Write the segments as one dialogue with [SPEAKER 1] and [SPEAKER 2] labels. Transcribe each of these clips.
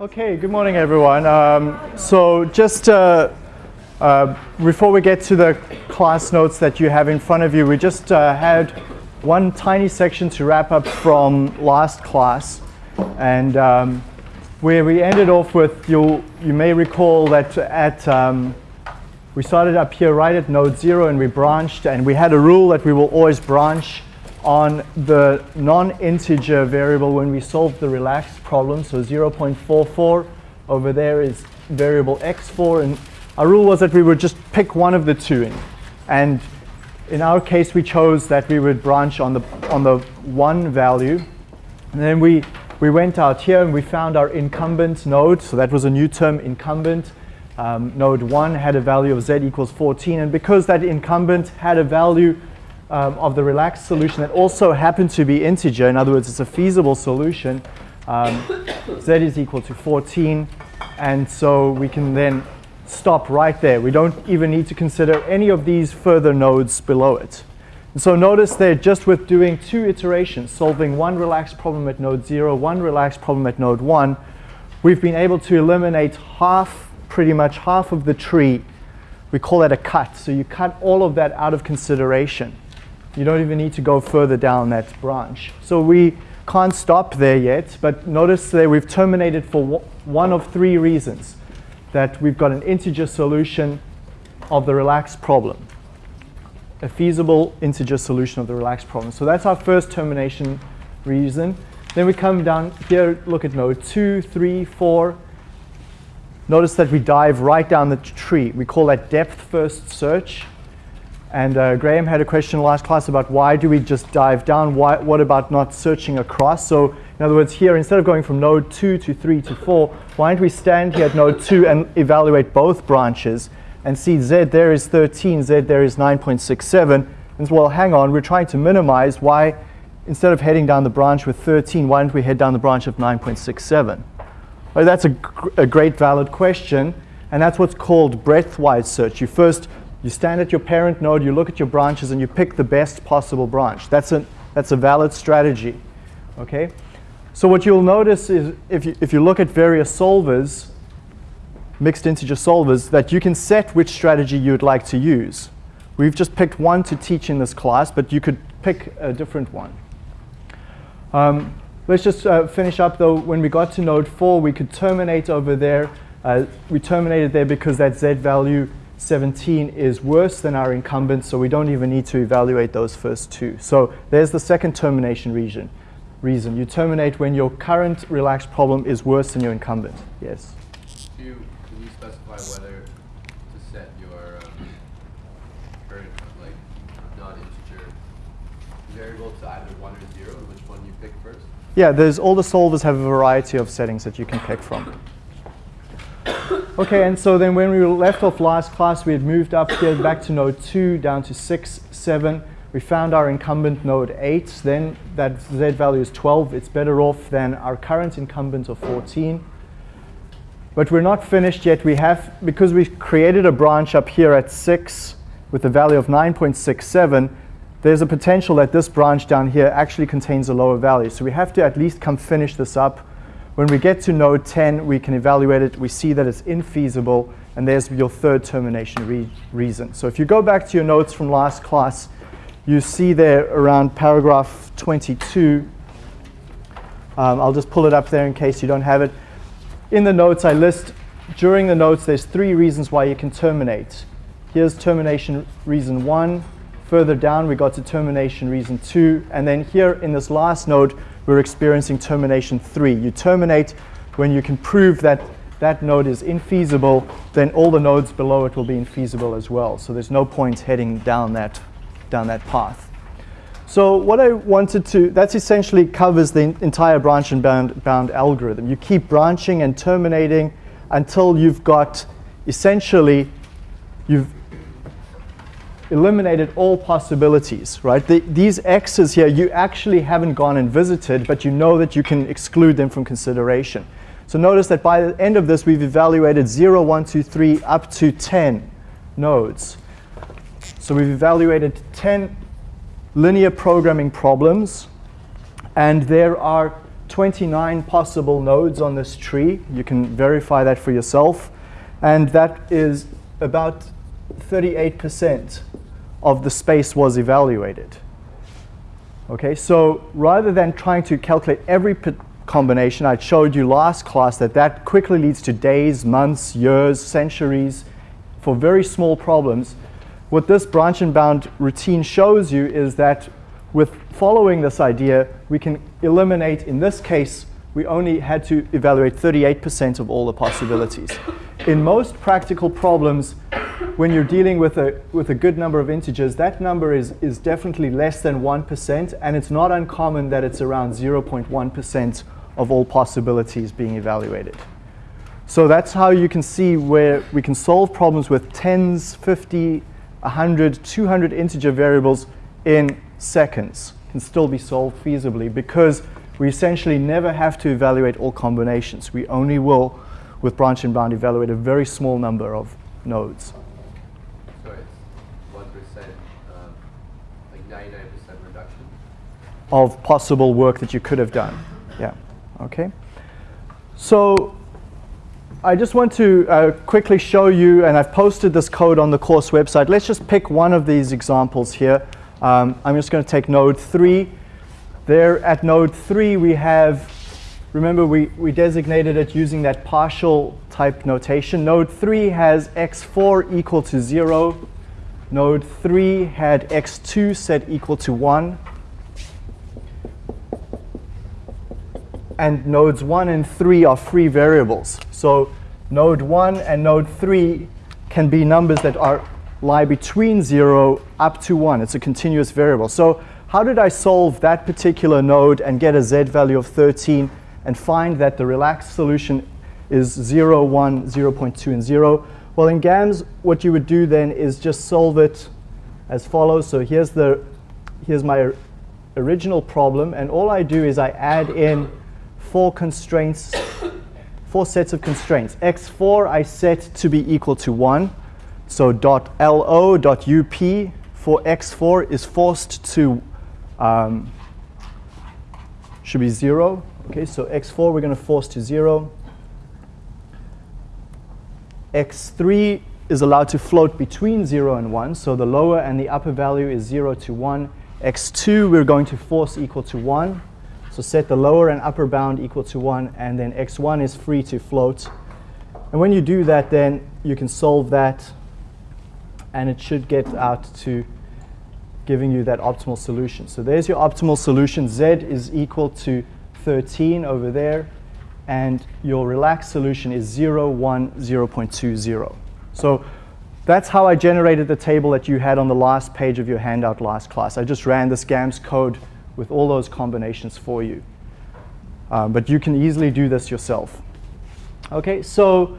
[SPEAKER 1] Okay, good morning everyone. Um, so just uh, uh, before we get to the class notes that you have in front of you, we just uh, had one tiny section to wrap up from last class. And um, where we ended off with, you you may recall that at, um, we started up here right at node zero and we branched and we had a rule that we will always branch on the non-integer variable when we solve the relaxed problem. So 0.44 over there is variable x4. And our rule was that we would just pick one of the two. In. And in our case, we chose that we would branch on the, on the one value. And then we, we went out here and we found our incumbent node. So that was a new term, incumbent. Um, node 1 had a value of z equals 14. And because that incumbent had a value um, of the relaxed solution that also happened to be integer, in other words, it's a feasible solution, um, z is equal to 14. And so we can then stop right there. We don't even need to consider any of these further nodes below it. And so notice there, just with doing two iterations, solving one relaxed problem at node 0, one relaxed problem at node 1, we've been able to eliminate half, pretty much half of the tree. We call that a cut. So you cut all of that out of consideration. You don't even need to go further down that branch. So we can't stop there yet, but notice that we've terminated for one of three reasons. That we've got an integer solution of the relaxed problem. A feasible integer solution of the relaxed problem. So that's our first termination reason. Then we come down here, look at node 2, 3, 4. Notice that we dive right down the tree. We call that depth first search. And uh, Graham had a question last class about why do we just dive down? Why, what about not searching across? So in other words, here, instead of going from node 2 to 3 to 4, why don't we stand here at node 2 and evaluate both branches and see z there is 13, z there is 9.67. And well, hang on, we're trying to minimize. Why, instead of heading down the branch with 13, why don't we head down the branch of 9.67? Well, that's a, a great valid question. And that's what's called breadth-wise search. You first you stand at your parent node, you look at your branches, and you pick the best possible branch. That's a, that's a valid strategy. Okay? So what you'll notice is if you, if you look at various solvers, mixed integer solvers, that you can set which strategy you'd like to use. We've just picked one to teach in this class, but you could pick a different one. Um, let's just uh, finish up though. When we got to node 4, we could terminate over there. Uh, we terminated there because that z value 17 is worse than our incumbent, so we don't even need to evaluate those first two. So there's the second termination reason. reason. You terminate when your current relaxed problem is worse than your incumbent. Yes?
[SPEAKER 2] Do you, can you specify whether to set your um, current, like, non-integer variable to either 1 or 0, and which one you pick first?
[SPEAKER 1] Yeah, there's all the solvers have a variety of settings that you can pick from. Okay, and so then when we left off last class, we had moved up here back to node 2, down to 6, 7. We found our incumbent node 8. Then that z value is 12. It's better off than our current incumbent of 14. But we're not finished yet. We have, because we created a branch up here at 6 with a value of 9.67, there's a potential that this branch down here actually contains a lower value. So we have to at least come finish this up when we get to node 10, we can evaluate it. We see that it's infeasible, and there's your third termination re reason. So if you go back to your notes from last class, you see there around paragraph 22, um, I'll just pull it up there in case you don't have it. In the notes, I list, during the notes, there's three reasons why you can terminate. Here's termination reason one. Further down, we got to termination reason two. And then here in this last node, we're experiencing termination three. You terminate when you can prove that that node is infeasible, then all the nodes below it will be infeasible as well. So there's no point heading down that, down that path. So what I wanted to, that essentially covers the entire branch and bound, bound algorithm. You keep branching and terminating until you've got essentially, you've eliminated all possibilities, right? The, these x's here, you actually haven't gone and visited, but you know that you can exclude them from consideration. So notice that by the end of this, we've evaluated 0, 1, 2, 3, up to 10 nodes. So we've evaluated 10 linear programming problems, and there are 29 possible nodes on this tree. You can verify that for yourself. And that is about 38% of the space was evaluated. Okay, so rather than trying to calculate every combination, I showed you last class that that quickly leads to days, months, years, centuries for very small problems. What this branch and bound routine shows you is that with following this idea, we can eliminate, in this case, we only had to evaluate 38% of all the possibilities. In most practical problems, when you're dealing with a, with a good number of integers, that number is, is definitely less than 1%, and it's not uncommon that it's around 0.1% of all possibilities being evaluated. So that's how you can see where we can solve problems with tens, 50, 100, 200 integer variables in seconds can still be solved feasibly because we essentially never have to evaluate all combinations. We only will, with branch and bound, evaluate a very small number of nodes.
[SPEAKER 2] So it's 1%, um, like 99% reduction?
[SPEAKER 1] Of possible work that you could have done. Yeah, okay. So I just want to uh, quickly show you, and I've posted this code on the course website. Let's just pick one of these examples here. Um, I'm just going to take node 3. There at node 3 we have, remember we, we designated it using that partial type notation. Node 3 has x4 equal to 0. Node 3 had x2 set equal to 1. And nodes 1 and 3 are free variables. So node 1 and node 3 can be numbers that are lie between 0 up to 1. It's a continuous variable. So how did I solve that particular node and get a z value of 13 and find that the relaxed solution is 0, 1, 0 0.2, and 0? Well, in GAMS, what you would do then is just solve it as follows. So here's, the, here's my original problem. And all I do is I add in four constraints, four sets of constraints. x4 I set to be equal to 1. So dot .lo dot .up for x4 is forced to, um, should be 0. Okay, so x4 we're going to force to 0. x3 is allowed to float between 0 and 1. So the lower and the upper value is 0 to 1. x2 we're going to force equal to 1. So set the lower and upper bound equal to 1. And then x1 is free to float. And when you do that, then you can solve that and it should get out to giving you that optimal solution. So there's your optimal solution. Z is equal to 13 over there, and your relaxed solution is 0, 1, 0.20. So that's how I generated the table that you had on the last page of your handout last class. I just ran this GAMS code with all those combinations for you. Um, but you can easily do this yourself. Okay, so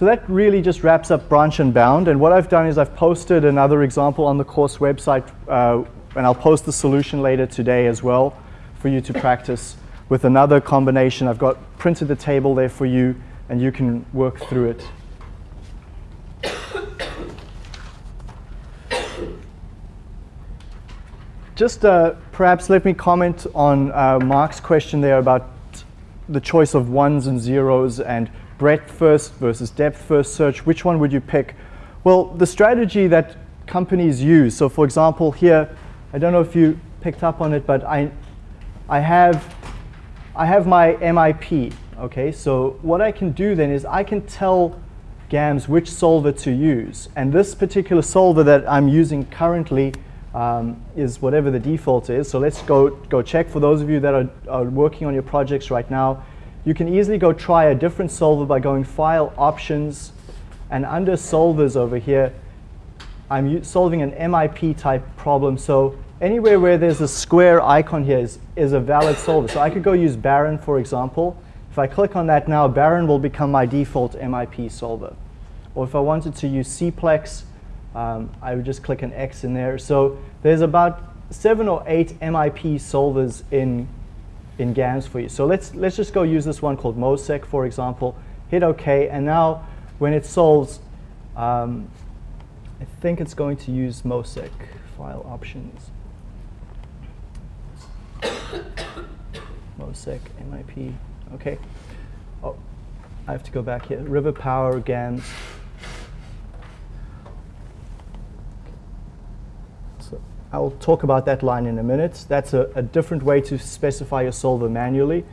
[SPEAKER 1] so that really just wraps up branch and bound. And what I've done is I've posted another example on the course website, uh, and I'll post the solution later today as well for you to practice with another combination. I've got printed the table there for you, and you can work through it. Just uh, perhaps let me comment on uh, Mark's question there about the choice of ones and zeros and breadth first versus depth first search, which one would you pick? Well, the strategy that companies use, so for example here, I don't know if you picked up on it, but I, I, have, I have my MIP, okay? So what I can do then is I can tell GAMS which solver to use. And this particular solver that I'm using currently um, is whatever the default is. So let's go, go check for those of you that are, are working on your projects right now. You can easily go try a different solver by going File, Options, and under Solvers over here, I'm solving an MIP type problem. So anywhere where there's a square icon here is, is a valid solver. So I could go use Baron, for example. If I click on that now, Baron will become my default MIP solver. Or if I wanted to use CPlex, um, I would just click an X in there. So there's about seven or eight MIP solvers in in GAMS for you. So let's, let's just go use this one called MOSEK, for example. Hit OK, and now when it solves, um, I think it's going to use MOSEK file options. MOSEK. MIP, okay. Oh, I have to go back here. River Power, GAMS. So I'll talk about that line in a minute. That's a, a different way to specify your solver manually.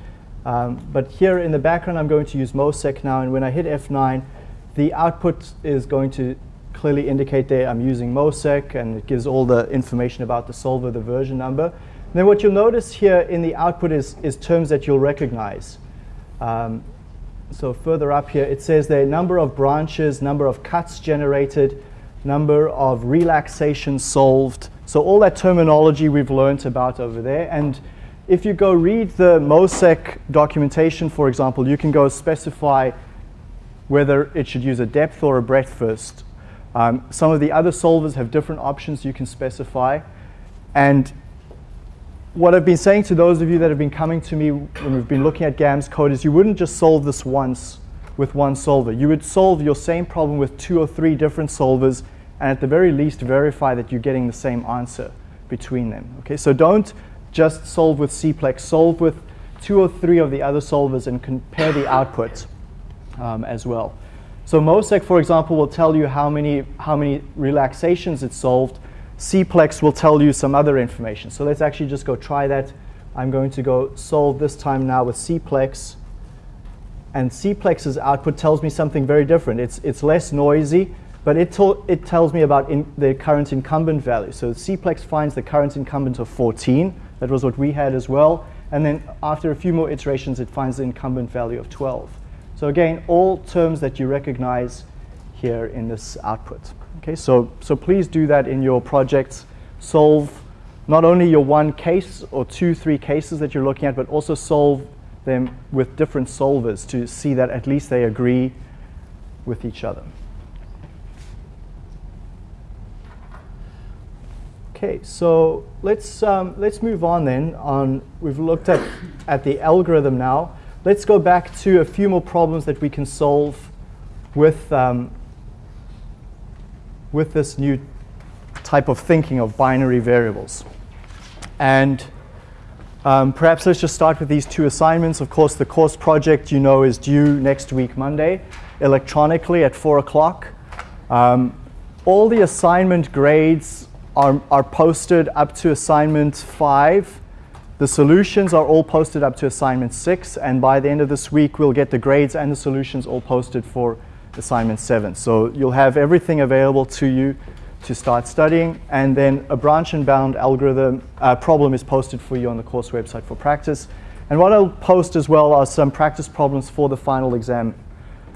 [SPEAKER 1] Um, but here in the background, I'm going to use MOSEK now, and when I hit F9, the output is going to clearly indicate there I'm using MOSEK, and it gives all the information about the solver, the version number. And then what you'll notice here in the output is, is terms that you'll recognize. Um, so further up here, it says there number of branches, number of cuts generated, number of relaxations solved. So all that terminology we've learned about over there. And if you go read the MOSEK documentation, for example, you can go specify whether it should use a depth or a breadth first. Um, some of the other solvers have different options you can specify. And what I've been saying to those of you that have been coming to me when we've been looking at GAMS code is you wouldn't just solve this once with one solver. You would solve your same problem with two or three different solvers and at the very least verify that you're getting the same answer between them. Okay, so don't just solve with CPLEX, solve with two or three of the other solvers and compare the outputs um, as well. So MOSEK, for example, will tell you how many, how many relaxations it solved. CPLEX will tell you some other information. So let's actually just go try that. I'm going to go solve this time now with CPLEX. And CPLEX's output tells me something very different. It's, it's less noisy, but it, it tells me about the current incumbent value. So CPLEX finds the current incumbent of 14. That was what we had as well. And then after a few more iterations, it finds the incumbent value of 12. So again, all terms that you recognize here in this output. Okay, so, so please do that in your projects. Solve not only your one case or two, three cases that you're looking at, but also solve them with different solvers to see that at least they agree with each other. Okay, so let's, um, let's move on then. On, we've looked at, at the algorithm now. Let's go back to a few more problems that we can solve with, um, with this new type of thinking of binary variables. And um, perhaps let's just start with these two assignments. Of course, the course project, you know, is due next week, Monday, electronically at 4 o'clock. Um, all the assignment grades are, are posted up to assignment 5 the solutions are all posted up to assignment six, and by the end of this week, we'll get the grades and the solutions all posted for assignment seven. So you'll have everything available to you to start studying, and then a branch and bound algorithm uh, problem is posted for you on the course website for practice. And what I'll post as well are some practice problems for the final exam.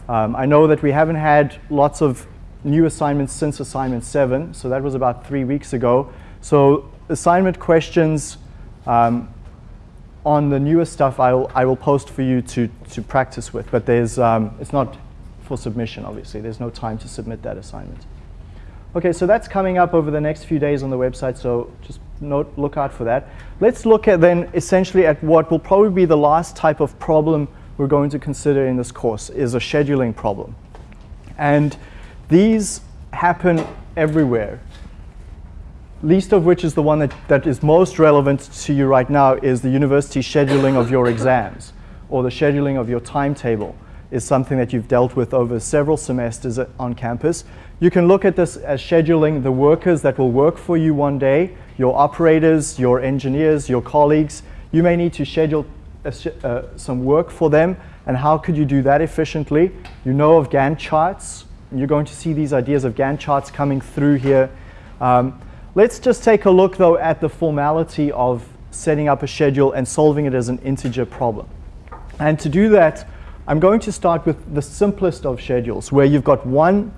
[SPEAKER 1] Um, I know that we haven't had lots of new assignments since assignment seven, so that was about three weeks ago. So assignment questions um, on the newer stuff, I'll, I will post for you to, to practice with, but there's, um, it's not for submission, obviously. There's no time to submit that assignment. Okay, so that's coming up over the next few days on the website, so just note, look out for that. Let's look at then essentially at what will probably be the last type of problem we're going to consider in this course, is a scheduling problem. And these happen everywhere least of which is the one that, that is most relevant to you right now is the university scheduling of your exams or the scheduling of your timetable is something that you've dealt with over several semesters on campus. You can look at this as scheduling the workers that will work for you one day, your operators, your engineers, your colleagues. You may need to schedule uh, some work for them and how could you do that efficiently? You know of Gantt charts. You're going to see these ideas of Gantt charts coming through here. Um, Let's just take a look though at the formality of setting up a schedule and solving it as an integer problem. And to do that, I'm going to start with the simplest of schedules where you've got one,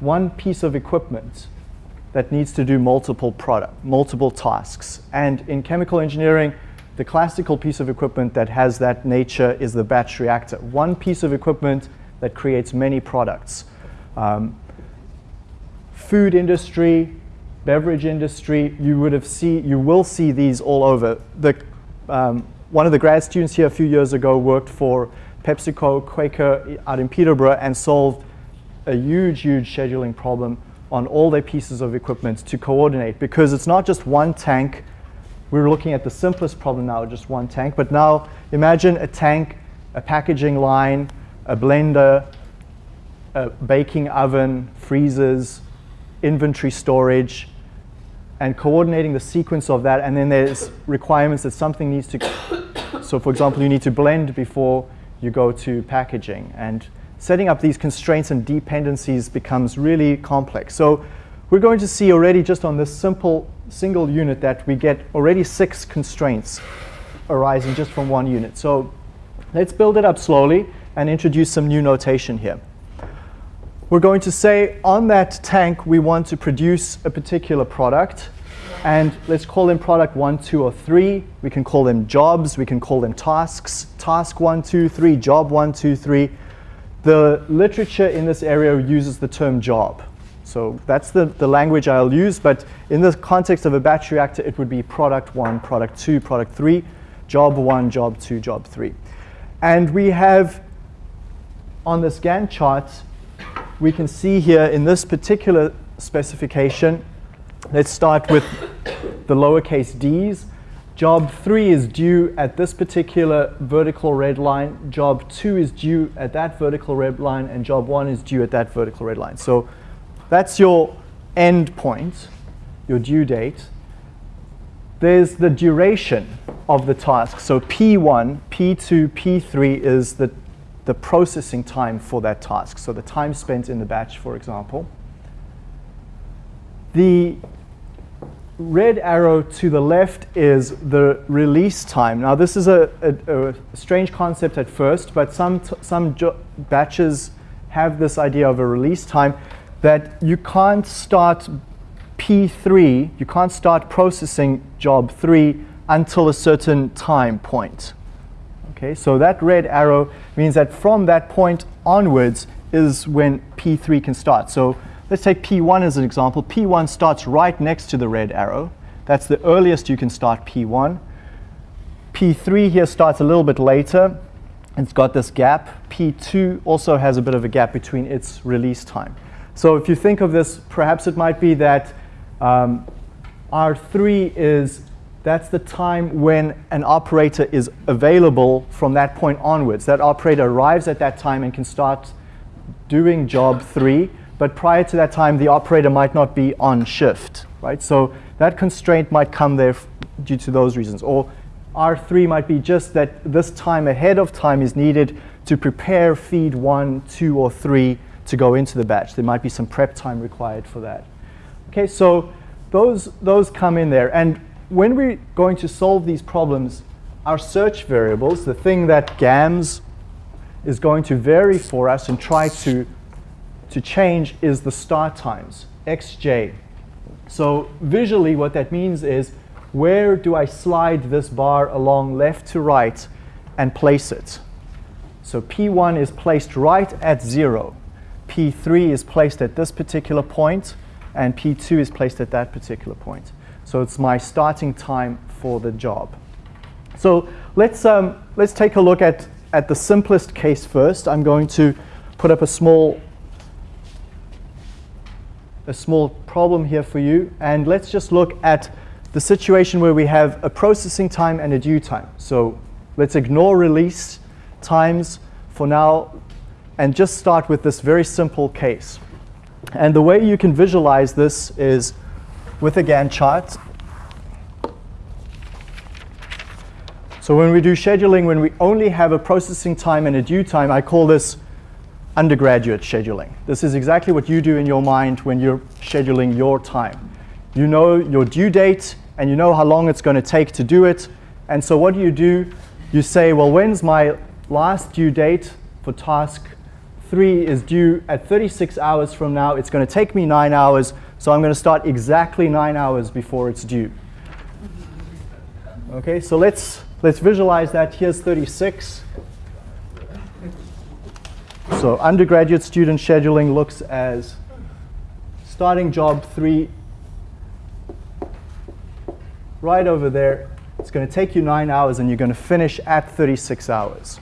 [SPEAKER 1] one piece of equipment that needs to do multiple product, multiple tasks. And in chemical engineering, the classical piece of equipment that has that nature is the batch reactor. One piece of equipment that creates many products. Um, food industry, beverage industry, you would have see, you will see these all over. The, um, one of the grad students here a few years ago worked for PepsiCo, Quaker out in Peterborough and solved a huge, huge scheduling problem on all their pieces of equipment to coordinate because it's not just one tank we're looking at the simplest problem now, just one tank. But now imagine a tank, a packaging line, a blender, a baking oven, freezers, inventory storage, and coordinating the sequence of that. And then there's requirements that something needs to, so for example, you need to blend before you go to packaging. And setting up these constraints and dependencies becomes really complex. So we're going to see already just on this simple single unit that we get already six constraints arising just from one unit. So let's build it up slowly and introduce some new notation here. We're going to say on that tank we want to produce a particular product and let's call them product one, two, or three. We can call them jobs, we can call them tasks. Task one, two, three, job one, two, three. The literature in this area uses the term job. So that's the, the language I'll use, but in the context of a batch reactor, it would be product one, product two, product three, job one, job two, job three. And we have on this Gantt chart, we can see here in this particular specification, let's start with the lowercase d's. Job 3 is due at this particular vertical red line. Job 2 is due at that vertical red line. And job 1 is due at that vertical red line. So that's your end point, your due date. There's the duration of the task. So P1, P2, P3 is the, the processing time for that task. So the time spent in the batch, for example. The red arrow to the left is the release time. Now this is a, a, a strange concept at first, but some, some batches have this idea of a release time that you can't start P3, you can't start processing job 3 until a certain time point. Okay, so that red arrow means that from that point onwards is when P3 can start. So let's take P1 as an example. P1 starts right next to the red arrow. That's the earliest you can start P1. P3 here starts a little bit later. It's got this gap. P2 also has a bit of a gap between its release time. So if you think of this, perhaps it might be that um, R3 is, that's the time when an operator is available from that point onwards. That operator arrives at that time and can start doing job three, but prior to that time, the operator might not be on shift, right? So that constraint might come there due to those reasons. Or R3 might be just that this time ahead of time is needed to prepare feed one, two, or three to go into the batch. There might be some prep time required for that. Okay, so those, those come in there. And when we're going to solve these problems, our search variables, the thing that GAMS is going to vary for us and try to, to change is the start times, xj. So visually what that means is where do I slide this bar along left to right and place it? So P1 is placed right at 0. P3 is placed at this particular point, and P2 is placed at that particular point. So it's my starting time for the job. So let's, um, let's take a look at, at the simplest case first. I'm going to put up a small, a small problem here for you. And let's just look at the situation where we have a processing time and a due time. So let's ignore release times. For now, and just start with this very simple case. And the way you can visualize this is with a Gantt chart. So when we do scheduling, when we only have a processing time and a due time, I call this undergraduate scheduling. This is exactly what you do in your mind when you're scheduling your time. You know your due date, and you know how long it's going to take to do it. And so what do you do? You say, well, when's my last due date for task 3 is due at 36 hours from now. It's going to take me 9 hours, so I'm going to start exactly 9 hours before it's due. Okay, so let's, let's visualize that. Here's 36. So undergraduate student scheduling looks as starting job 3 right over there. It's going to take you 9 hours, and you're going to finish at 36 hours.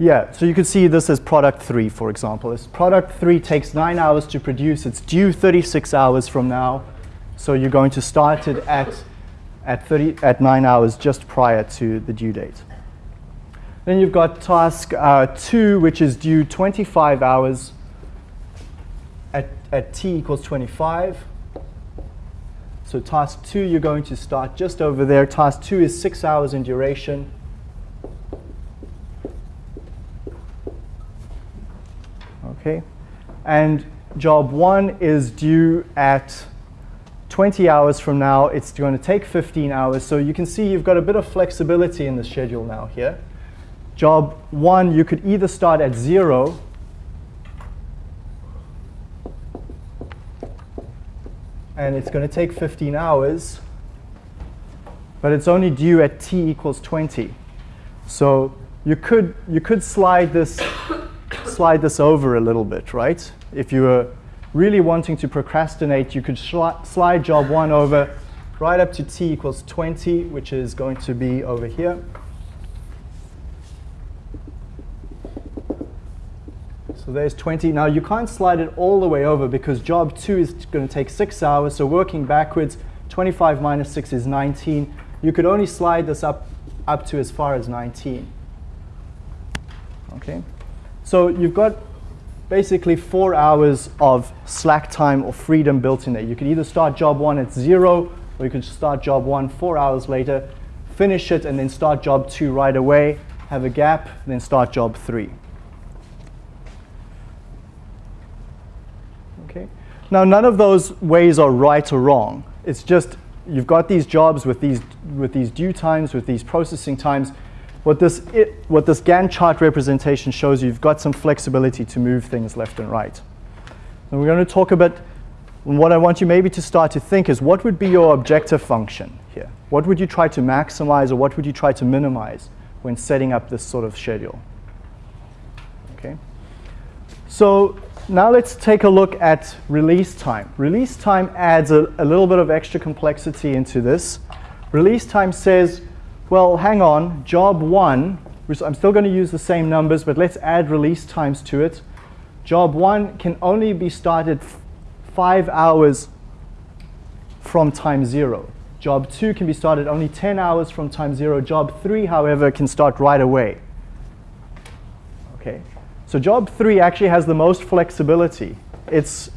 [SPEAKER 1] Yeah, so you can see this as product three, for example. This product three takes nine hours to produce. It's due 36 hours from now. So you're going to start it at, at, 30, at nine hours just prior to the due date. Then you've got task uh, two, which is due 25 hours at, at t equals 25. So task two, you're going to start just over there. Task two is six hours in duration. Okay, and job one is due at 20 hours from now. It's going to take 15 hours. So you can see you've got a bit of flexibility in the schedule now here. Job one, you could either start at zero and it's going to take 15 hours, but it's only due at t equals 20. So you could, you could slide, this, slide this over a little bit, right? If you were really wanting to procrastinate, you could slide job one over right up to t equals 20, which is going to be over here. So there's 20. Now you can't slide it all the way over because job two is going to take six hours. So working backwards, 25 minus six is 19. You could only slide this up, up to as far as 19. Okay. So you've got basically four hours of slack time or freedom built in there. You can either start job one at zero, or you could start job one four hours later, finish it, and then start job two right away, have a gap, then start job three. Okay. Now, none of those ways are right or wrong. It's just you've got these jobs with these, with these due times, with these processing times. What this, it, what this Gantt chart representation shows you, you've got some flexibility to move things left and right. And we're going to talk about, what I want you maybe to start to think is what would be your objective function here? What would you try to maximize or what would you try to minimize when setting up this sort of schedule? Okay. So now let's take a look at release time. Release time adds a, a, little bit of extra complexity into this. Release time says, well, hang on, job one, I'm still going to use the same numbers, but let's add release times to it. Job one can only be started five hours from time zero. Job two can be started only 10 hours from time zero. Job three, however, can start right away. Okay. So job three actually has the most flexibility. It's,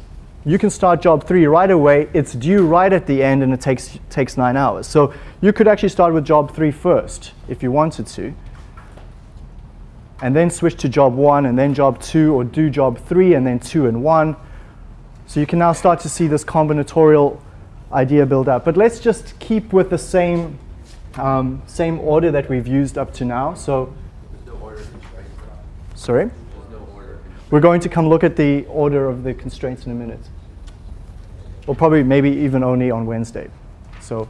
[SPEAKER 1] you can start job three right away. It's due right at the end, and it takes, takes nine hours. So you could actually start with job three first if you wanted to, and then switch to job one, and then job two, or do job three, and then two and one. So you can now start to see this combinatorial idea build up. But let's just keep with the same, um, same order that we've used up to now. So, sorry? We're going to come look at the order of the constraints in a minute. Or probably maybe even only on Wednesday. So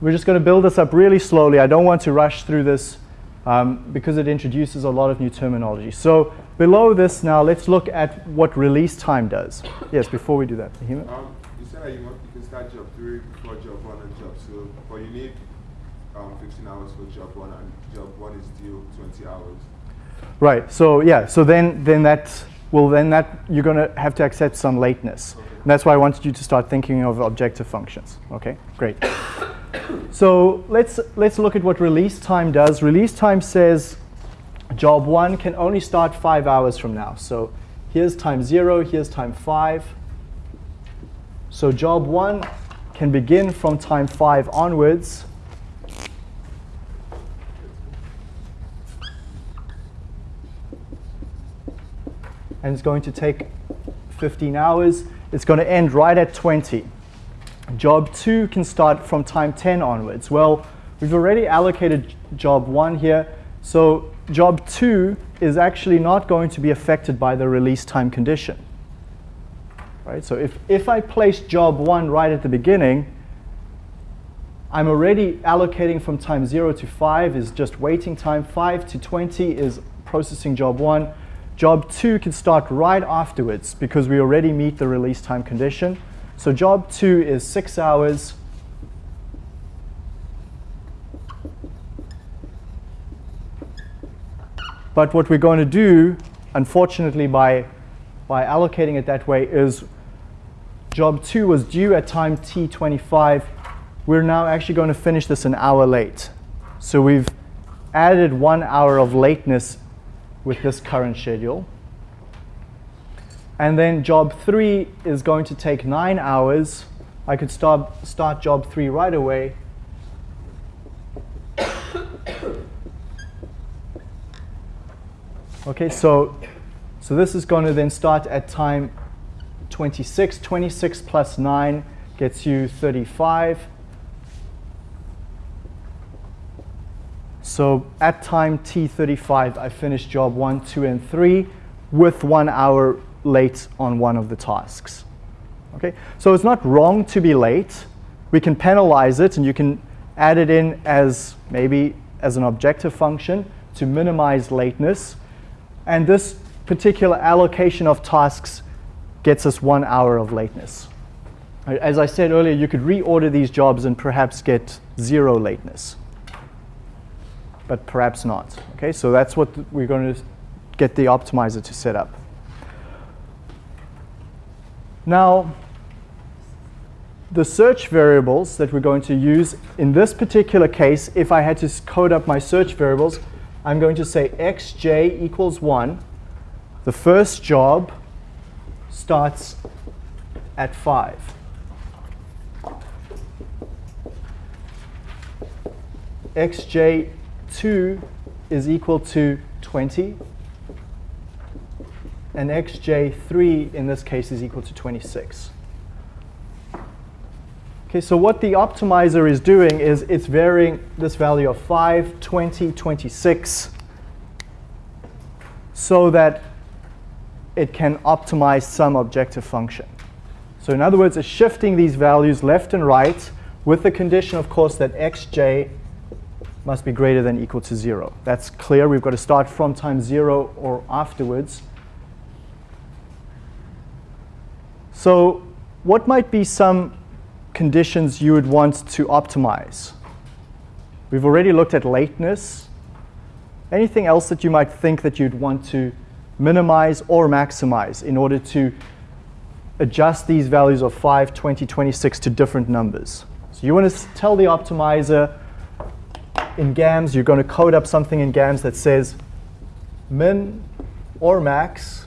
[SPEAKER 1] we're just going to build this up really slowly. I don't want to rush through this um, because it introduces a lot of new terminology. So below this now, let's look at what release time does. Yes, before we do that. Um,
[SPEAKER 3] you said that you, want, you can start job three before job one and job two, but you need um, 15 hours for job one, and job one is due 20 hours.
[SPEAKER 1] Right. So yeah. So then, then that well then that you're going to have to accept some lateness. Okay. That's why I wanted you to start thinking of objective functions. Okay, great. so let's, let's look at what release time does. Release time says job one can only start five hours from now. So here's time zero, here's time five. So job one can begin from time five onwards and it's going to take 15 hours. It's going to end right at 20. Job 2 can start from time 10 onwards. Well, we've already allocated job 1 here, so job 2 is actually not going to be affected by the release time condition. Right? So if, if I place job 1 right at the beginning, I'm already allocating from time 0 to 5 is just waiting time. 5 to 20 is processing job 1. Job two can start right afterwards because we already meet the release time condition. So job two is six hours. But what we're going to do, unfortunately, by, by allocating it that way is job two was due at time t25. We're now actually going to finish this an hour late. So we've added one hour of lateness with this current schedule. And then job three is going to take nine hours. I could start, start job three right away. Okay, so, so this is going to then start at time 26. 26 plus 9 gets you 35. So at time t35, I finished job 1, 2, and 3 with one hour late on one of the tasks. Okay, so it's not wrong to be late. We can penalize it, and you can add it in as maybe as an objective function to minimize lateness. And this particular allocation of tasks gets us one hour of lateness. As I said earlier, you could reorder these jobs and perhaps get zero lateness, but perhaps not. Okay, so that's what we're going to get the optimizer to set up. Now, the search variables that we're going to use in this particular case, if I had to code up my search variables, I'm going to say xj equals 1. The first job starts at 5. Xj2 is equal to 20. And xj3 in this case is equal to 26. Okay, so what the optimizer is doing is it's varying this value of 5, 20, 26 so that it can optimize some objective function. So in other words, it's shifting these values left and right with the condition, of course, that xj must be greater than equal to 0. That's clear. We've got to start from time 0 or afterwards. So what might be some conditions you would want to optimize? We've already looked at lateness. Anything else that you might think that you'd want to minimize or maximize in order to adjust these values of 5, 20, 26 to different numbers? So you want to tell the optimizer in GAMS, you're going to code up something in GAMS that says min or max.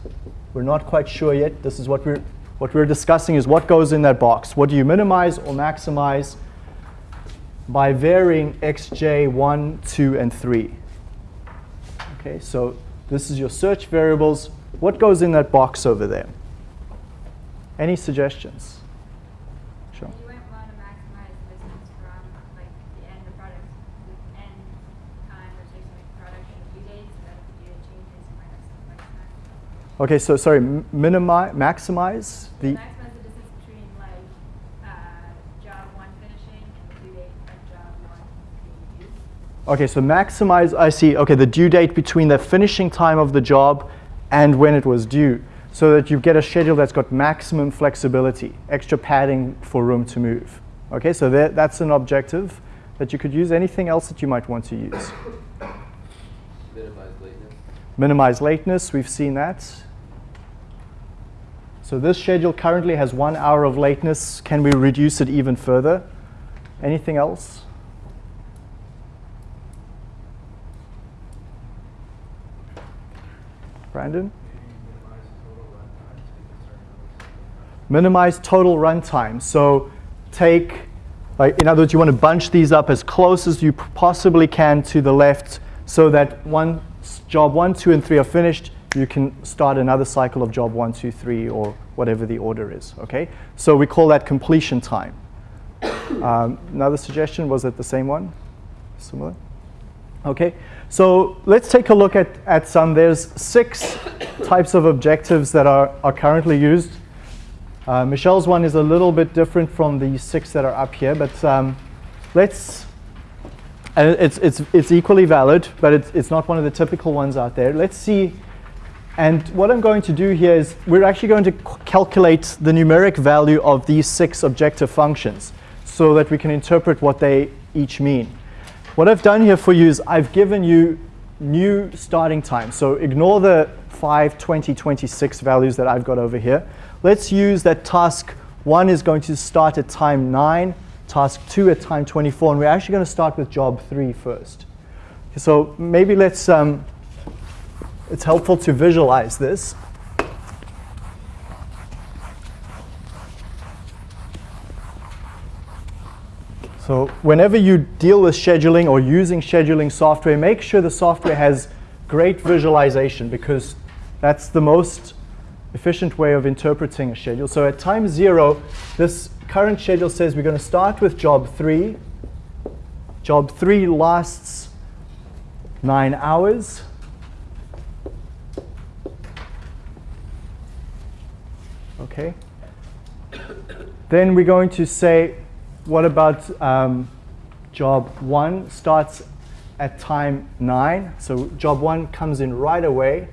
[SPEAKER 1] We're not quite sure yet. This is what we're what we're discussing is what goes in that box. What do you minimize or maximize by varying xj 1, 2, and 3? Okay, so this is your search variables. What goes in that box over there? Any suggestions?
[SPEAKER 4] Sure. You might want to maximize distance from like the end of product, end time or like production due dates, so that if you changes, you might have something like that.
[SPEAKER 1] Okay, so sorry, minimize, maximize the.
[SPEAKER 4] Maximize the distance between like uh, job one finishing and the due date of job one being used.
[SPEAKER 1] Okay, so maximize, I see, okay, the due date between the finishing time of the job and when it was due, so that you get a schedule that's got maximum flexibility, extra padding for room to move. Okay, so that, that's an objective that you could use. Anything else that you might want to use?
[SPEAKER 2] Minimize lateness.
[SPEAKER 1] Minimize lateness, we've seen that. So this schedule currently has one hour of lateness. Can we reduce it even further? Anything else? Brandon? Minimize total runtime. So take, like, in other words, you want to bunch these up as close as you possibly can to the left so that one job one, two, and three are finished you can start another cycle of job one, two, three, or whatever the order is, okay? So we call that completion time. Um, another suggestion, was it the same one? Similar? Okay, so let's take a look at, at some. There's six types of objectives that are, are currently used. Uh, Michelle's one is a little bit different from the six that are up here, but um, let's, and it's, it's, it's equally valid, but it's, it's not one of the typical ones out there. Let's see and what I'm going to do here is we're actually going to calculate the numeric value of these six objective functions so that we can interpret what they each mean. What I've done here for you is I've given you new starting time. So ignore the 5, 20, 26 values that I've got over here. Let's use that task 1 is going to start at time 9, task 2 at time 24, and we're actually going to start with job 3 first. So maybe let's, um, it's helpful to visualize this. So whenever you deal with scheduling or using scheduling software, make sure the software has great visualization because that's the most efficient way of interpreting a schedule. So at time zero, this current schedule says we're going to start with job three. Job three lasts nine hours. Okay. Then we're going to say what about um, job one starts at time nine. So job one comes in right away.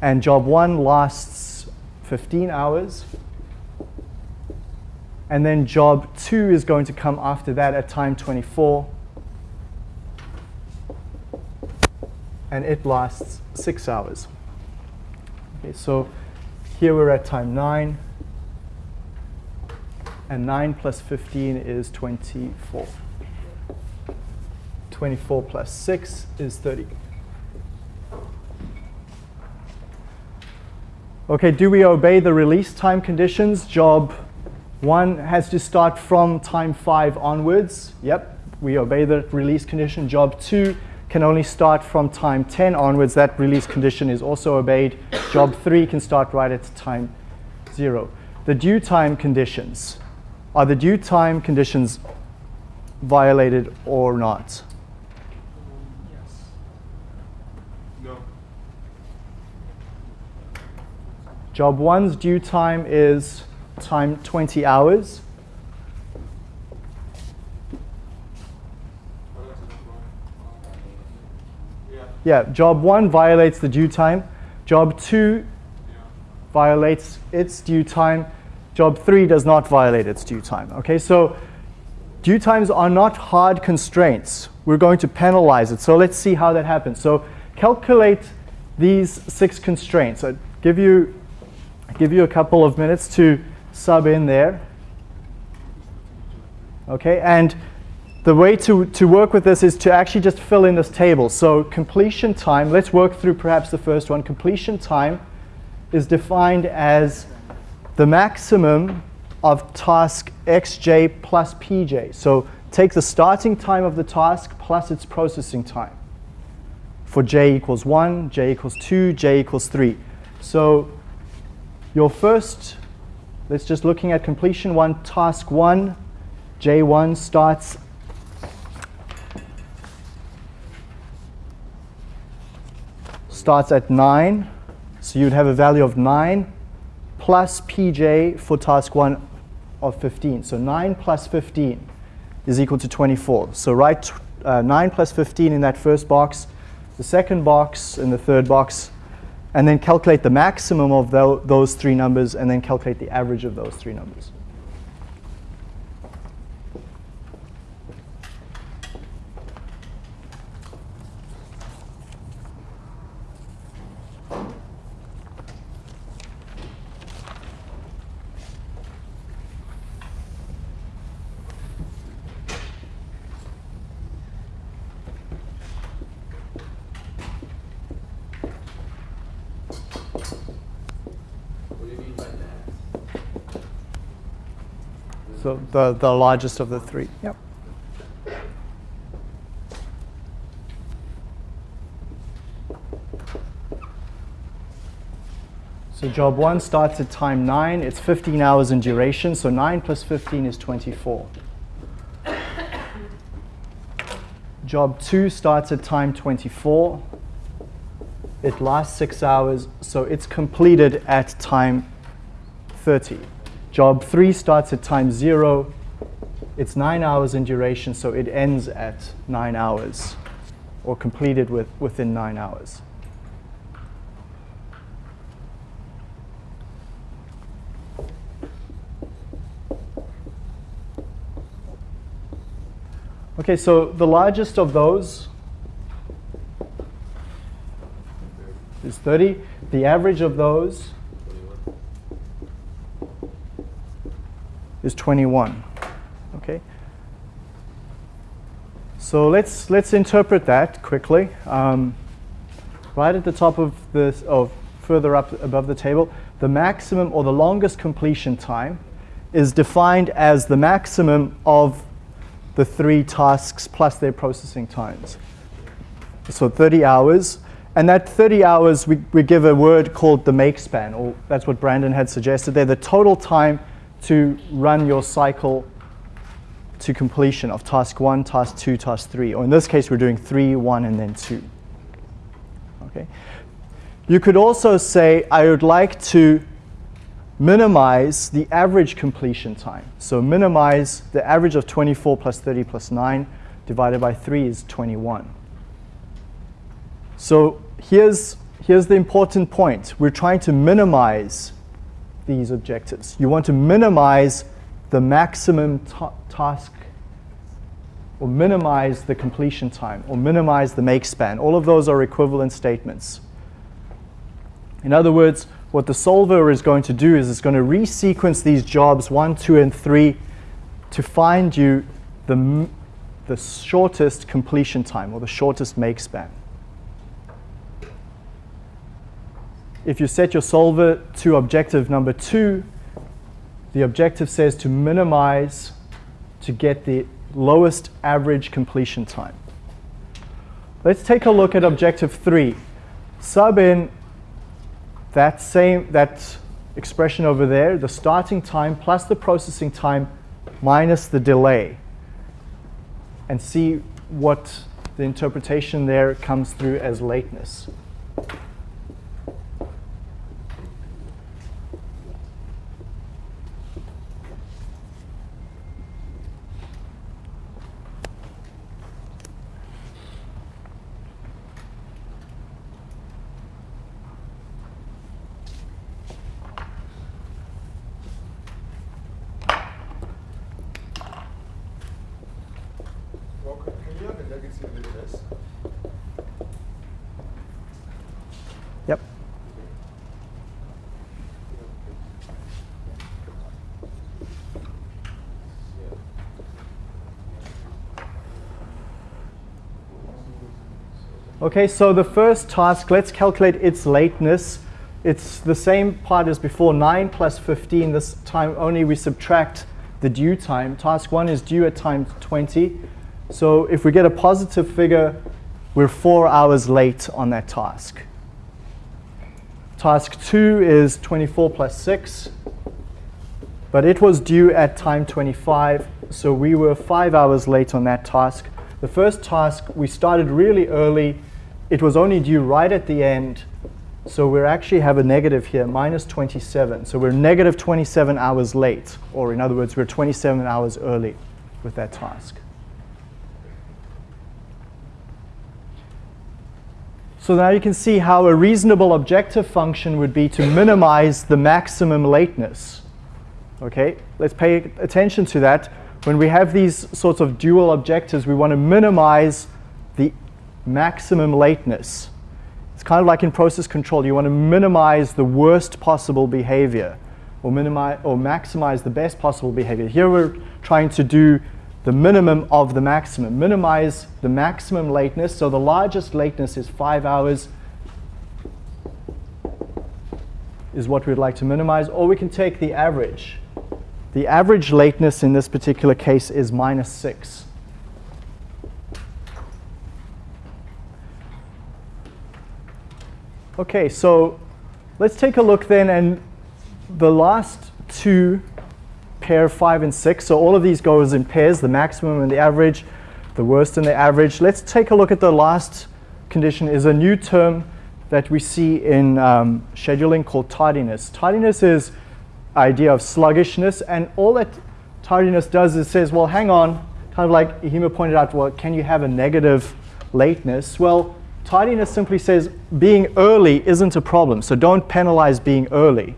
[SPEAKER 1] And job one lasts 15 hours. And then job two is going to come after that at time 24. And it lasts six hours. Okay, so here we're at time nine and 9 plus 15 is 24. 24 plus 6 is 30. Okay, do we obey the release time conditions? Job 1 has to start from time 5 onwards. Yep, we obey the release condition. Job 2 can only start from time 10 onwards. That release condition is also obeyed. Job 3 can start right at time 0. The due time conditions. Are the due time conditions violated or not?
[SPEAKER 3] Yes. No.
[SPEAKER 1] Job 1's due time is time 20 hours.
[SPEAKER 3] Yeah.
[SPEAKER 1] Job 1 violates the due time. Job 2
[SPEAKER 3] Yeah.
[SPEAKER 1] violates its due time. Job 3 does not violate its due time. Okay, so due times are not hard constraints. We're going to penalize it. So let's see how that happens. So calculate these six constraints. i give you, give you a couple of minutes to sub in there. Okay, and the way to, to work with this is to actually just fill in this table. So completion time, let's work through perhaps the first one. Completion time is defined as the maximum of task xj plus pj. So take the starting time of the task plus its processing time. For j equals 1, j equals 2, j equals 3. So your first, let's just looking at completion 1, task 1, j1 starts starts at 9. So you'd have a value of 9 plus pj for task 1 of 15. So 9 plus 15 is equal to 24. So write uh, 9 plus 15 in that first box, the second box, and the third box, and then calculate the maximum of tho those three numbers, and then calculate the average of those three numbers.
[SPEAKER 2] What do you mean by that?
[SPEAKER 1] So the, the largest of the three. Yep. So job one starts at time nine. It's 15 hours in duration. So nine plus 15 is 24. Job two starts at time 24. It lasts six hours, so it's completed at time 30. Job three starts at time zero. It's nine hours in duration, so it ends at nine hours or completed with, within nine hours. Okay, so the largest of those is 30. The average of those is 21. Okay. So let's let's interpret that quickly. Um, right at the top of this, or further up above the table, the maximum or the longest completion time is defined as the maximum of the three tasks plus their processing times. So 30 hours. And that 30 hours, we, we give a word called the make span, or that's what Brandon had suggested there, the total time to run your cycle to completion of task one, task two, task three. Or in this case, we're doing three, one, and then two. Okay. You could also say, I would like to minimize the average completion time. So minimize the average of 24 plus 30 plus 9 divided by 3 is 21. So here's, here's the important point. We're trying to minimize these objectives. You want to minimize the maximum ta task or minimize the completion time or minimize the make span. All of those are equivalent statements. In other words, what the solver is going to do is it's going to resequence these jobs 1, 2, and 3 to find you the, the shortest completion time or the shortest make span. If you set your solver to objective number 2, the objective says to minimize to get the lowest average completion time. Let's take a look at objective 3. Sub in that same that expression over there, the starting time plus the processing time minus the delay, and see what the interpretation there comes through as lateness.
[SPEAKER 3] Well, can can you have a negative lateness?
[SPEAKER 1] Yep. Okay, so the first task, let's calculate its lateness. It's the same part as before, 9 plus 15. This time only we subtract the due time. Task 1 is due at time 20. So if we get a positive figure, we're 4 hours late on that task. Task 2 is 24 plus 6, but it was due at time 25, so we were 5 hours late on that task. The first task, we started really early. It was only due right at the end, so we actually have a negative here, minus 27. So we're negative 27 hours late, or in other words, we're 27 hours early with that task. So now you can see how a reasonable objective function would be to minimize the maximum lateness. Okay, let's pay attention to that. When we have these sorts of dual objectives, we want to minimize the maximum lateness. It's kind of like in process control. You want to minimize the worst possible behavior or, minimize, or maximize the best possible behavior. Here we're trying to do the minimum of the maximum. Minimize the maximum lateness. So the largest lateness is five hours is what we'd like to minimize. Or we can take the average. The average lateness in this particular case is minus six. Okay, so let's take a look then and the last two pair five and six. So all of these goes in pairs, the maximum and the average, the worst and the average. Let's take a look at the last condition is a new term that we see in um, scheduling called tardiness. Tardiness is idea of sluggishness and all that tardiness does is says, well, hang on, kind of like Hima pointed out, well, can you have a negative lateness? Well, tardiness simply says being early isn't a problem, so don't penalize being early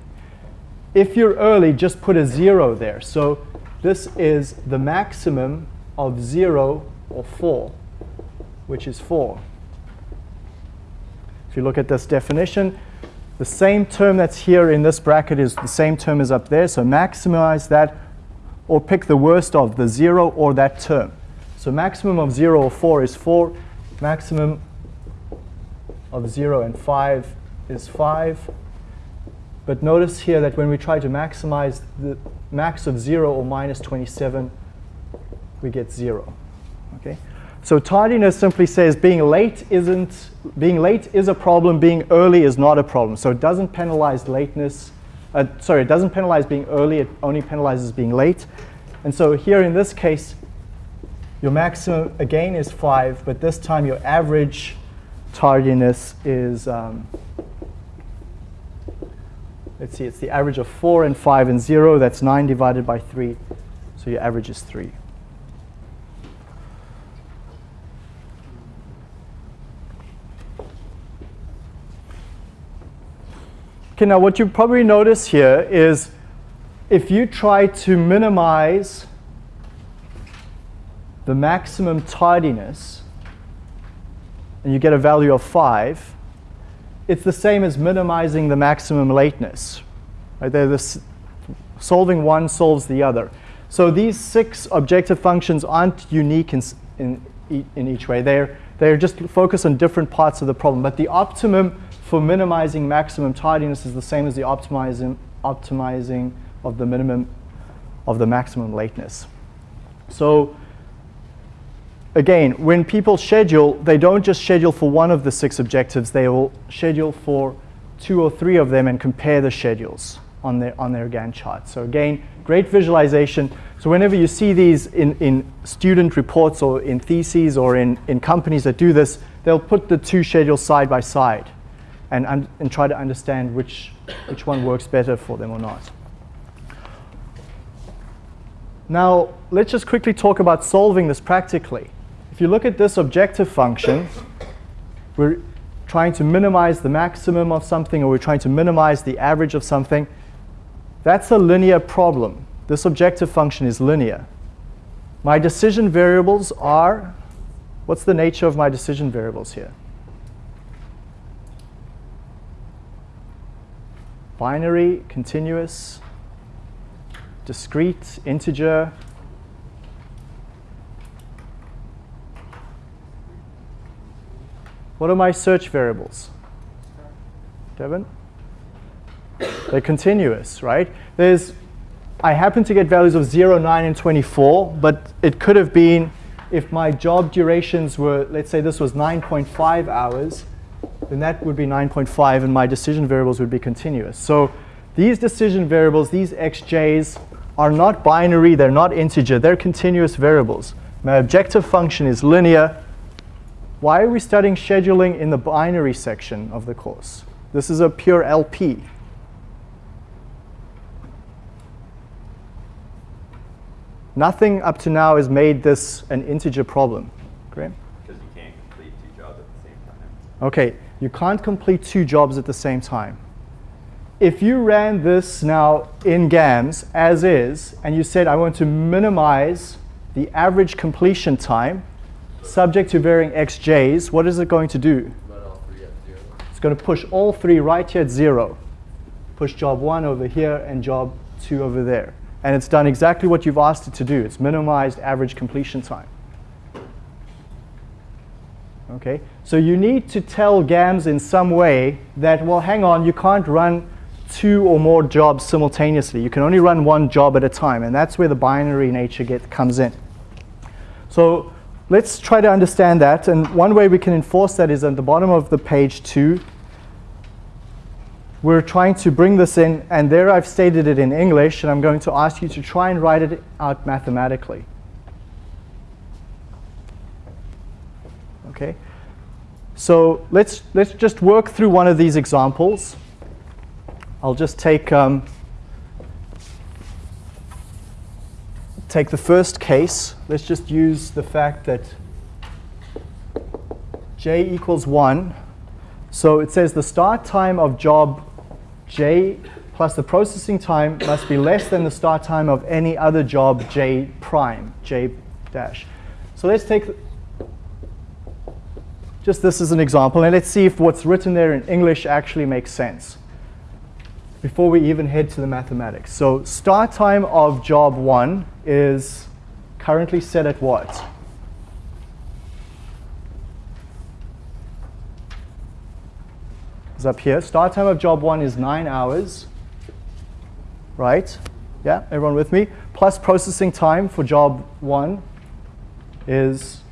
[SPEAKER 1] if you're early, just put a zero there. So this is the maximum of zero or 4, which is 4. If you look at this definition, the same term that's here in this bracket is the same term as up there, so maximize that or pick the worst of the 0 or that term. So maximum of 0 or 4 is 4, maximum of 0 and 5 is 5. But notice here that when we try to maximize the max of 0 or minus 27, we get 0. Okay? So tardiness simply says being late isn't being late is a problem, being early is not a problem. So it doesn't penalize lateness. Uh, sorry, it doesn't penalize being early, it only penalizes being late. And so here in this case, your maximum again is 5, but this time your average tardiness is, um, let's see, it's the average of 4 and 5 and 0. That's 9 divided by 3. So your average is 3. Okay, now what you probably notice here is if you try to minimize the maximum tardiness and you get a value of 5, it's the same as minimizing the maximum lateness. Right? This, solving one solves the other. So these six objective functions aren't unique in, in, in each way. They're, they're just focused on different parts of the problem. But the optimum for minimizing maximum tardiness is the same as the optimizing, optimizing of the minimum of the maximum lateness. So again, when people schedule, they don't just schedule for one of the six objectives, they will schedule for two or three of them and compare the schedules on their, on their Gantt chart. So again, great visualization. So whenever you see these in, in student reports or in theses or in, in companies that do this, they'll put the two schedules side by side and, and try to understand which, which one works better for them or not. Now, let's just quickly talk about solving this practically. If you look at this objective function, we're trying to minimize the maximum of something or we're trying to minimize the average of something. That's a linear problem. This objective function is linear. My decision variables are, what's the nature of my decision variables here? binary, continuous, discrete, integer. What are my search variables? Devin? They're continuous, right? There's, I happen to get values of 0, 9, and 24, but it could have been if my job durations were, let's say this was 9.5 hours, then that would be 9.5 and my decision variables would be continuous. So these decision variables, these xj's, are not binary, they're not integer, they're continuous variables. My objective function is linear. Why are we studying scheduling in the binary section of the course? This is a pure LP. Nothing up to now has made this an integer problem. Great.
[SPEAKER 5] Because you can't complete two jobs at the same time.
[SPEAKER 1] Okay, you can't complete two jobs at the same time. If you ran this now in GAMS as is, and you said, I want to minimize the average completion time subject to varying xj's, what is it going to do? It's going to push all three right here at zero. Push job one over here and job two over there. And it's done exactly what you've asked it to do. It's minimized average completion time. Okay, so you need to tell GAMS in some way that, well, hang on, you can't run two or more jobs simultaneously. You can only run one job at a time, and that's where the binary nature get, comes in. So let's try to understand that, and one way we can enforce that is at the bottom of the page two. We're trying to bring this in, and there I've stated it in English, and I'm going to ask you to try and write it out mathematically. Okay. So let's, let's just work through one of these examples. I'll just take, um, take the first case. Let's just use the fact that j equals 1. So it says the start time of job j plus the processing time must be less than the start time of any other job j prime, j dash. So let's take just this as an example, and let's see if what's written there in English actually makes sense before we even head to the mathematics. So start time of job one is currently set at what? Is up here. Start time of job one is nine hours, right? Yeah, everyone with me? Plus processing time for job one is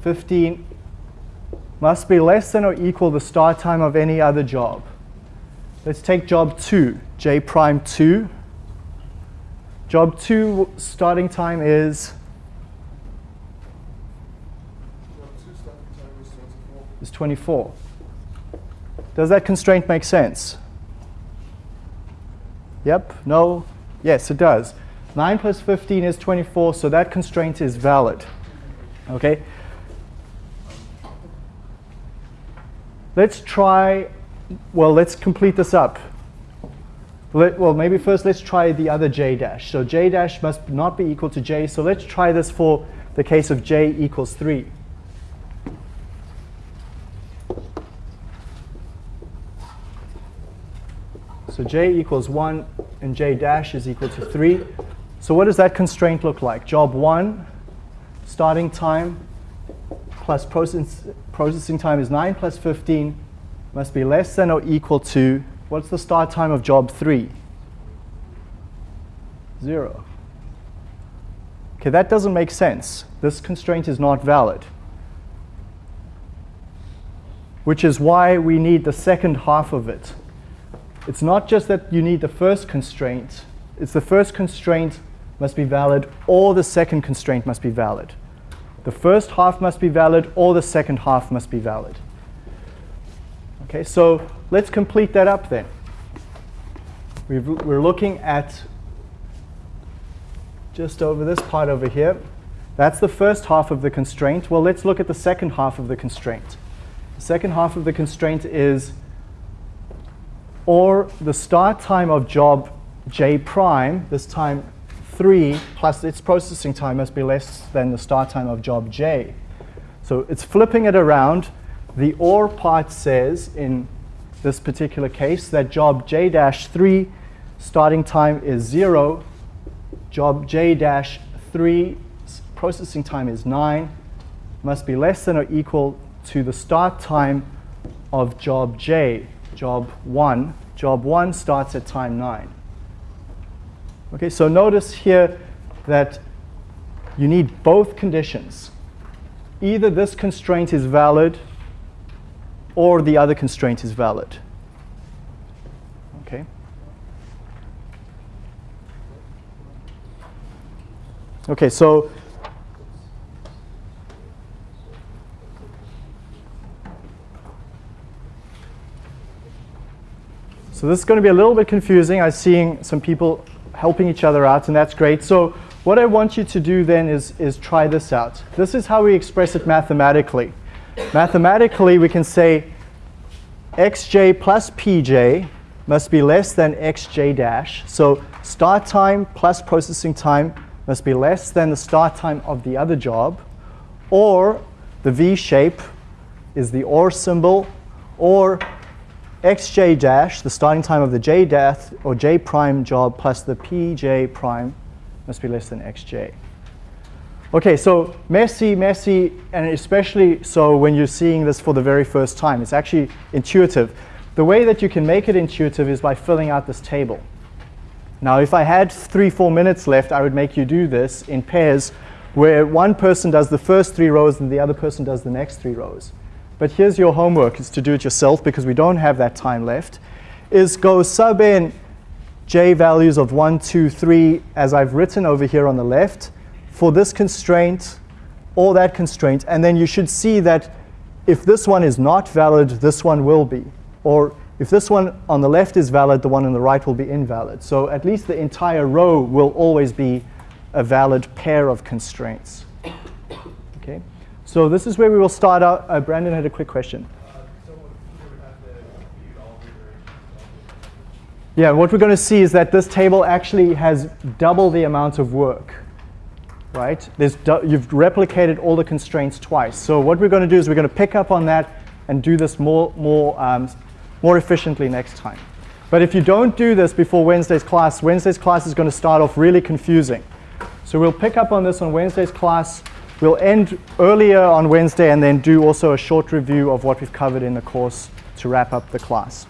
[SPEAKER 1] 15 must be less than or equal the start time of any other job. Let's take job 2, j prime 2. Job 2 starting time is
[SPEAKER 3] Job two starting time is 24.
[SPEAKER 1] is 24. Does that constraint make sense? Yep, no, yes it does. 9 plus 15 is 24, so that constraint is valid. Okay? Let's try, well, let's complete this up. Let, well, maybe first let's try the other j dash. So j dash must not be equal to j, so let's try this for the case of j equals 3. So j equals 1 and j dash is equal to 3. So what does that constraint look like? Job 1, starting time plus process, processing time is 9 plus 15 must be less than or equal to, what's the start time of job 3? 0. Okay, that doesn't make sense. This constraint is not valid. Which is why we need the second half of it. It's not just that you need the first constraint, it's the first constraint must be valid or the second constraint must be valid. The first half must be valid or the second half must be valid. Okay, so let's complete that up then. We've, we're looking at just over this part over here. That's the first half of the constraint. Well, let's look at the second half of the constraint. The second half of the constraint is or the start time of job j prime, this time 3 plus its processing time must be less than the start time of job j. So it's flipping it around. The OR part says in this particular case that job j dash 3 starting time is 0, job j dash 3 processing time is 9, must be less than or equal to the start time of job j, job 1. Job 1 starts at time 9. Okay, so notice here that you need both conditions. Either this constraint is valid or the other constraint is valid. Okay. Okay, so So this is going to be a little bit confusing. I'm seeing some people helping each other out, and that's great. So what I want you to do then is, is try this out. This is how we express it mathematically. Mathematically, we can say xj plus pj must be less than xj dash. So start time plus processing time must be less than the start time of the other job. Or the V shape is the OR symbol. Or xj dash, the starting time of the j dash or j prime job plus the pj prime must be less than xj. Okay, so messy, messy, and especially so when you're seeing this for the very first time. It's actually intuitive. The way that you can make it intuitive is by filling out this table. Now, if I had three, four minutes left, I would make you do this in pairs where one person does the first three rows and the other person does the next three rows. But here's your homework, is to do it yourself because we don't have that time left, is go sub in j values of 1, 2, 3 as I've written over here on the left for this constraint or that constraint. And then you should see that if this one is not valid, this one will be. Or if this one on the left is valid, the one on the right will be invalid. So at least the entire row will always be a valid pair of constraints. So this is where we will start out. Uh, Brandon had a quick question. Yeah, what we're going to see is that this table actually has double the amount of work. right? There's you've replicated all the constraints twice. So what we're going to do is we're going to pick up on that and do this more, more, um, more efficiently next time. But if you don't do this before Wednesday's class, Wednesday's class is going to start off really confusing. So we'll pick up on this on Wednesday's class. We'll end earlier on Wednesday and then do also a short review of what we've covered in the course to wrap up the class.